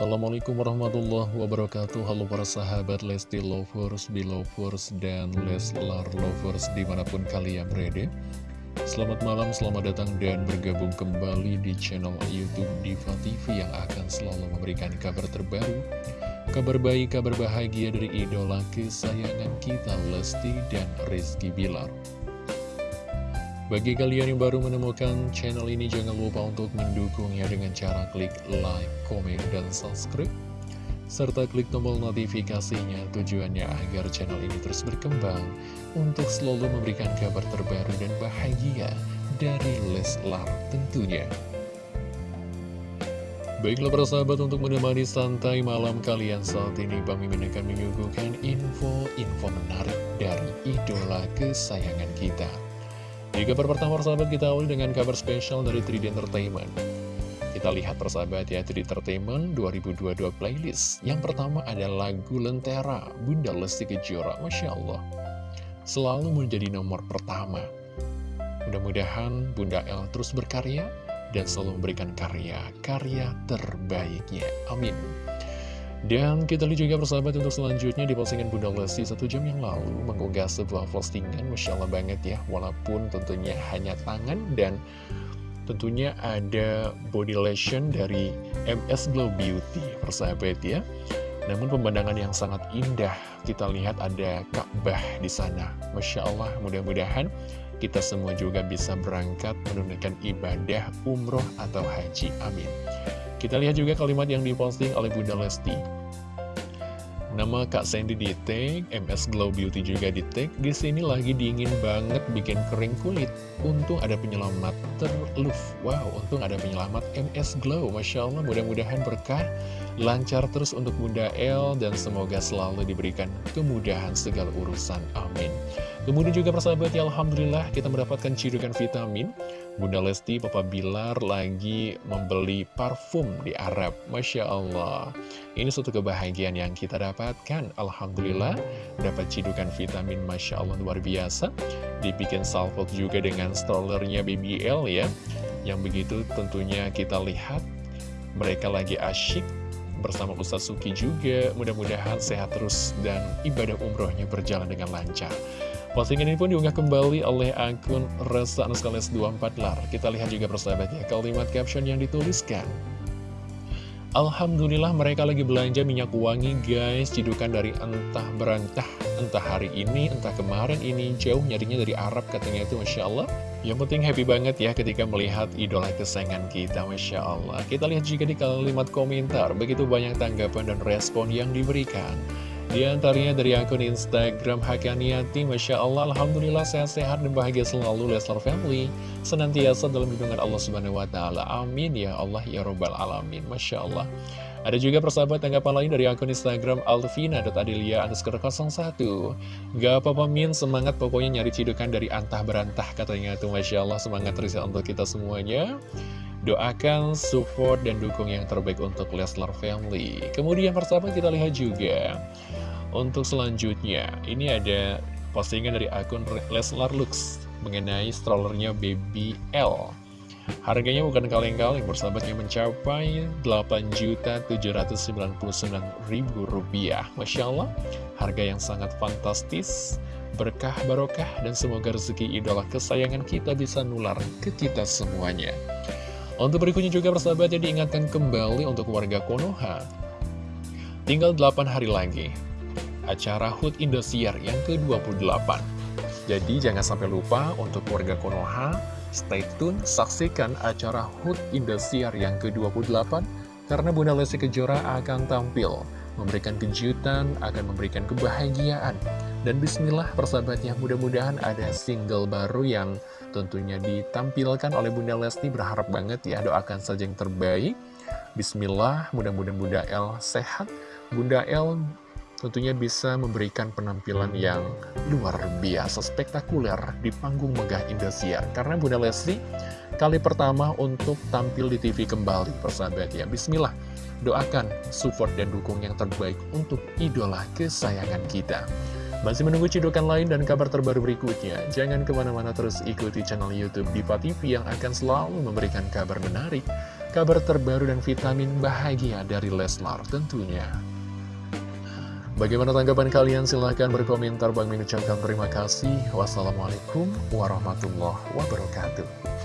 Assalamualaikum warahmatullahi wabarakatuh. Halo para sahabat Lesti Lovers, Belovers, dan Leslar Lovers di mana pun kalian berada. Selamat malam, selamat datang dan bergabung kembali di channel Youtube Diva TV yang akan selalu memberikan kabar terbaru Kabar baik, kabar bahagia dari idola kesayangan kita Lesti dan Rizky Bilar bagi kalian yang baru menemukan channel ini, jangan lupa untuk mendukungnya dengan cara klik like, komen, dan subscribe. Serta klik tombol notifikasinya tujuannya agar channel ini terus berkembang untuk selalu memberikan kabar terbaru dan bahagia dari Leslar tentunya. Baiklah para sahabat untuk menemani santai malam kalian saat ini Bang Mimin akan menyuguhkan info-info menarik dari idola kesayangan kita. Di kabar pertama persahabat kita awali dengan kabar spesial dari 3D Entertainment. Kita lihat persahabat ya 3D Entertainment 2022 playlist. Yang pertama ada lagu Lentera Bunda Lesti Kejora Masya Allah. Selalu menjadi nomor pertama. Mudah-mudahan Bunda El terus berkarya Dan selalu memberikan karya-karya terbaiknya. Amin dan kita lihat juga persahabat untuk selanjutnya di postingan Bunda Lesti satu jam yang lalu mengunggah sebuah postingan Masya Allah banget ya Walaupun tentunya hanya tangan dan tentunya ada body lotion dari MS Glow Beauty persahabat ya. Namun pemandangan yang sangat indah kita lihat ada Ka'bah di sana. Masya Allah mudah-mudahan kita semua juga bisa berangkat menunaikan ibadah umroh atau haji. Amin kita lihat juga kalimat yang diposting oleh Bunda Lesti. Nama Kak Sandy di tag, MS Glow Beauty juga di tag. Di sini lagi dingin banget bikin kering kulit. Untung ada penyelamat terluf. Wow, untung ada penyelamat MS Glow. Masya Allah, mudah-mudahan berkah, lancar terus untuk Bunda L, dan semoga selalu diberikan kemudahan segala urusan. Amin. Kemudian juga persahabat ya Alhamdulillah kita mendapatkan cidukan vitamin. Bunda Lesti, Papa Bilar lagi membeli parfum di Arab. Masya Allah. Ini suatu kebahagiaan yang kita dapatkan. Alhamdulillah dapat cidukan vitamin Masya Allah luar biasa. Dibikin salvok juga dengan strollernya BBL ya. Yang begitu tentunya kita lihat mereka lagi asyik bersama Ustaz Suki juga. Mudah-mudahan sehat terus dan ibadah umrohnya berjalan dengan lancar Postingan ini pun diunggah kembali oleh akun Resa Anuskales 24 Lar. Kita lihat juga persahabatnya kalimat caption yang dituliskan. Alhamdulillah mereka lagi belanja minyak wangi guys. Cidukan dari entah berantah Entah hari ini, entah kemarin ini. Jauh nyarinya dari Arab katanya itu Masya Allah. Yang penting happy banget ya ketika melihat idola kesayangan kita Masya Allah. Kita lihat juga di kalimat komentar. Begitu banyak tanggapan dan respon yang diberikan di antaranya dari akun Instagram Hakaniati, Masya Allah, Alhamdulillah sehat-sehat dan bahagia selalu Leslar Family. Senantiasa dalam lindungan Allah Subhanahu Wa Taala. Amin ya Allah ya Robbal Alamin. Masya Allah. Ada juga persahabat tanggapan lain dari akun Instagram Alvina.adilia underscore 01 Gak apa-apa Min, semangat pokoknya nyari cidukan dari antah berantah katanya tuh Masya Allah semangat terus ya untuk kita semuanya Doakan, support, dan dukung yang terbaik untuk Leslar Family. Kemudian persahabat kita lihat juga. Untuk selanjutnya, ini ada postingan dari akun Leslar Lux mengenai strollernya Baby L. Harganya bukan kaleng-kaleng, bersahabatnya mencapai Rp8.799.000. Masya Allah, harga yang sangat fantastis, berkah barokah, dan semoga rezeki idola kesayangan kita bisa nular ke kita semuanya. Untuk berikutnya juga persahabat yang diingatkan kembali untuk warga Konoha. Tinggal 8 hari lagi, acara HUT Indosiar yang ke-28. Jadi jangan sampai lupa untuk warga Konoha, stay tune, saksikan acara HUT Indosiar yang ke-28, karena Bunda Lesti Kejora akan tampil, memberikan kejutan, akan memberikan kebahagiaan. Dan bismillah persahabatnya, mudah-mudahan ada single baru yang tentunya ditampilkan oleh Bunda Lesti. Berharap banget ya doakan saja yang terbaik. Bismillah mudah-mudahan Bunda El sehat. Bunda El tentunya bisa memberikan penampilan yang luar biasa spektakuler di panggung megah Indosiar. Karena Bunda Lesti kali pertama untuk tampil di TV kembali persahabat ya Bismillah doakan support dan dukung yang terbaik untuk idola kesayangan kita masih menunggu cedokan lain dan kabar terbaru berikutnya? Jangan ke mana-mana terus ikuti channel Youtube Diva TV yang akan selalu memberikan kabar menarik, kabar terbaru dan vitamin bahagia dari Leslar tentunya. Bagaimana tanggapan kalian? Silahkan berkomentar. Bang Min terima kasih. Wassalamualaikum warahmatullahi wabarakatuh.